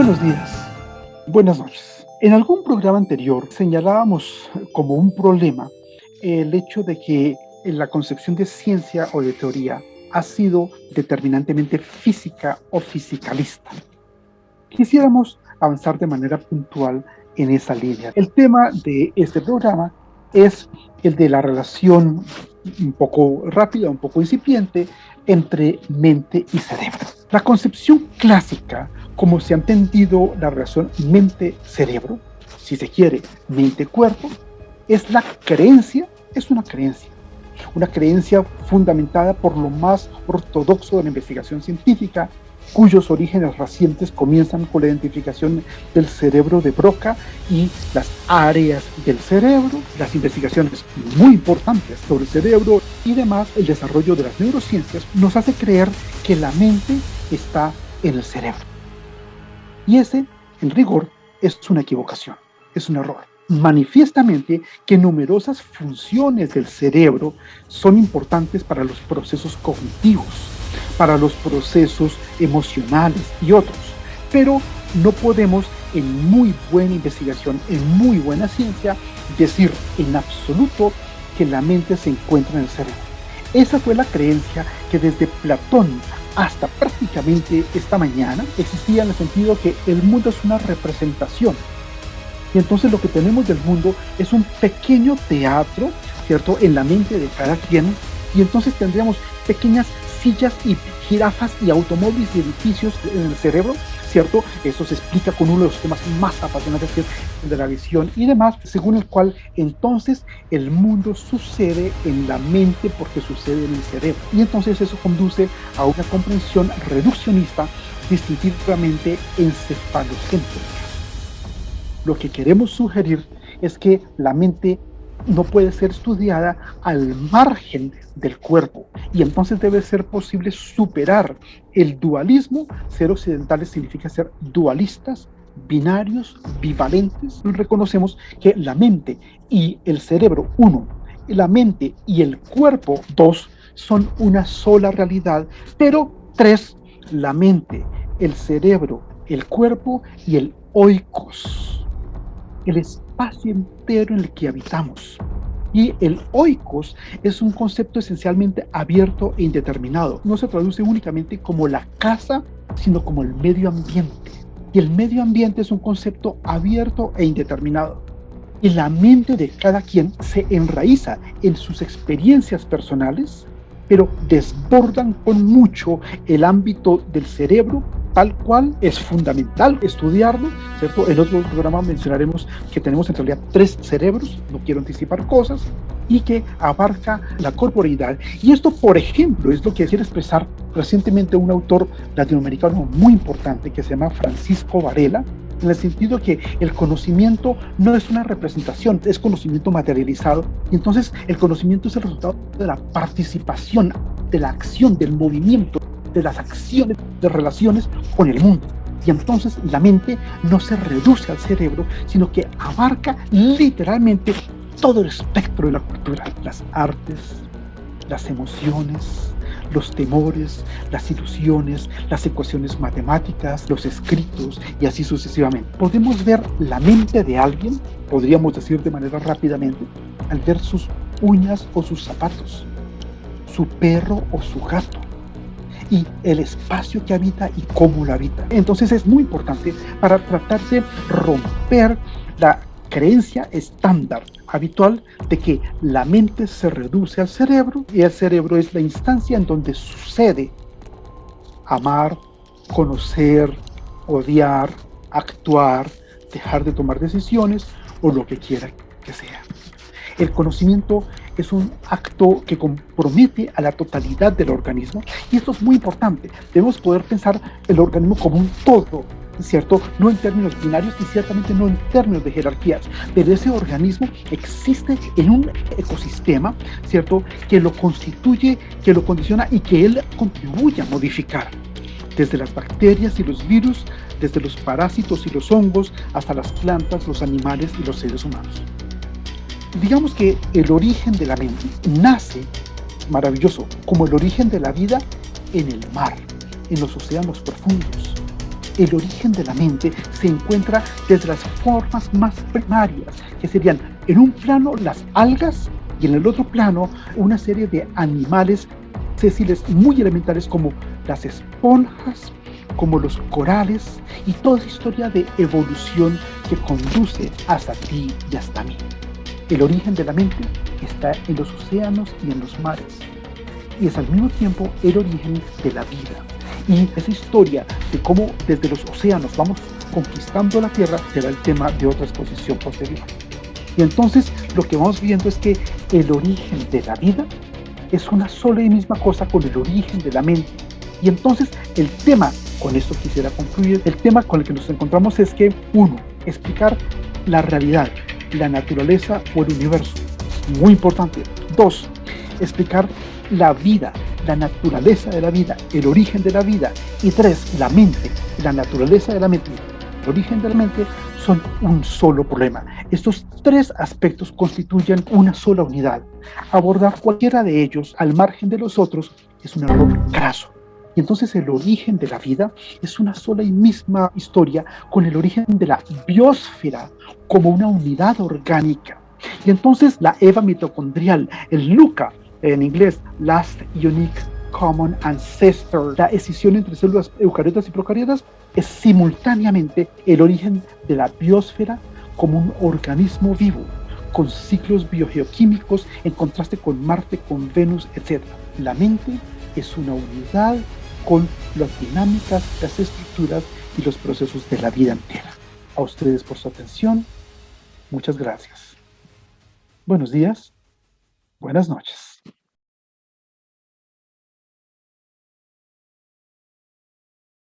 Buenos días, buenas noches. En algún programa anterior señalábamos como un problema el hecho de que la concepción de ciencia o de teoría ha sido determinantemente física o fisicalista. Quisiéramos avanzar de manera puntual en esa línea. El tema de este programa es el de la relación un poco rápida, un poco incipiente, entre mente y cerebro. La concepción clásica, como se ha entendido la relación mente-cerebro, si se quiere, mente-cuerpo, es la creencia, es una creencia, una creencia fundamentada por lo más ortodoxo de la investigación científica, cuyos orígenes recientes comienzan con la identificación del cerebro de Broca y las áreas del cerebro, las investigaciones muy importantes sobre el cerebro y demás, el desarrollo de las neurociencias nos hace creer que la mente está en el cerebro. Y ese, en rigor, es una equivocación, es un error. Manifiestamente que numerosas funciones del cerebro son importantes para los procesos cognitivos, para los procesos emocionales y otros. Pero no podemos en muy buena investigación, en muy buena ciencia, decir en absoluto que la mente se encuentra en el cerebro. Esa fue la creencia que desde Platón hasta prácticamente esta mañana existía en el sentido que el mundo es una representación. Y entonces lo que tenemos del mundo es un pequeño teatro, ¿cierto?, en la mente de cada quien. Y entonces tendríamos pequeñas sillas y jirafas y automóviles y edificios en el cerebro, ¿cierto? Eso se explica con uno de los temas más apasionantes que es de la visión y demás, según el cual entonces el mundo sucede en la mente porque sucede en el cerebro. Y entonces eso conduce a una comprensión reduccionista distintivamente encefalocéntrica. Lo que queremos sugerir es que la mente no puede ser estudiada al margen del cuerpo y entonces debe ser posible superar el dualismo. Ser occidentales significa ser dualistas, binarios, bivalentes. Reconocemos que la mente y el cerebro, uno, la mente y el cuerpo, dos, son una sola realidad, pero tres, la mente, el cerebro, el cuerpo y el oikos, el espacio entero en el que habitamos. Y el oikos es un concepto esencialmente abierto e indeterminado. No se traduce únicamente como la casa, sino como el medio ambiente. Y el medio ambiente es un concepto abierto e indeterminado. Y la mente de cada quien se enraiza en sus experiencias personales, pero desbordan con mucho el ámbito del cerebro tal cual es fundamental estudiarlo, ¿cierto? En otro programa mencionaremos que tenemos en realidad tres cerebros, no quiero anticipar cosas, y que abarca la corporeidad. Y esto, por ejemplo, es lo que quiere expresar recientemente un autor latinoamericano muy importante que se llama Francisco Varela, en el sentido que el conocimiento no es una representación, es conocimiento materializado. Y entonces el conocimiento es el resultado de la participación, de la acción, del movimiento, de las acciones, de relaciones con el mundo. Y entonces la mente no se reduce al cerebro, sino que abarca literalmente todo el espectro de la cultura, las artes, las emociones, los temores, las ilusiones, las ecuaciones matemáticas, los escritos y así sucesivamente. Podemos ver la mente de alguien, podríamos decir de manera rápidamente, al ver sus uñas o sus zapatos, su perro o su gato, y el espacio que habita y cómo lo habita. Entonces es muy importante para tratar de romper la creencia estándar habitual de que la mente se reduce al cerebro y el cerebro es la instancia en donde sucede amar, conocer, odiar, actuar, dejar de tomar decisiones o lo que quiera que sea. El conocimiento es un acto que compromete a la totalidad del organismo y esto es muy importante. Debemos poder pensar el organismo como un todo, ¿cierto? No en términos binarios y ciertamente no en términos de jerarquías, pero ese organismo existe en un ecosistema, ¿cierto? Que lo constituye, que lo condiciona y que él contribuye a modificar. Desde las bacterias y los virus, desde los parásitos y los hongos, hasta las plantas, los animales y los seres humanos digamos que el origen de la mente nace, maravilloso, como el origen de la vida en el mar, en los océanos profundos, el origen de la mente se encuentra desde las formas más primarias, que serían en un plano las algas y en el otro plano una serie de animales sesiles muy elementales como las esponjas, como los corales y toda esa historia de evolución que conduce hasta ti y hasta mí. El origen de la mente está en los océanos y en los mares y es al mismo tiempo el origen de la vida. Y esa historia de cómo desde los océanos vamos conquistando la Tierra será el tema de otra exposición posterior. Y entonces lo que vamos viendo es que el origen de la vida es una sola y misma cosa con el origen de la mente. Y entonces el tema, con esto quisiera concluir, el tema con el que nos encontramos es que, uno, explicar la realidad, la naturaleza o el universo. Muy importante. Dos, explicar la vida, la naturaleza de la vida, el origen de la vida. Y tres, la mente, la naturaleza de la mente, el origen de la mente son un solo problema. Estos tres aspectos constituyen una sola unidad. Abordar cualquiera de ellos al margen de los otros es un error craso. Entonces el origen de la vida es una sola y misma historia con el origen de la biosfera como una unidad orgánica. Y entonces la Eva mitocondrial, el LUCA, en inglés, Last Unique Common Ancestor, la escisión entre células eucariotas y procariotas, es simultáneamente el origen de la biosfera como un organismo vivo, con ciclos biogeoquímicos en contraste con Marte, con Venus, etc. La mente es una unidad con las dinámicas, las estructuras y los procesos de la vida entera. A ustedes por su atención, muchas gracias. Buenos días, buenas noches.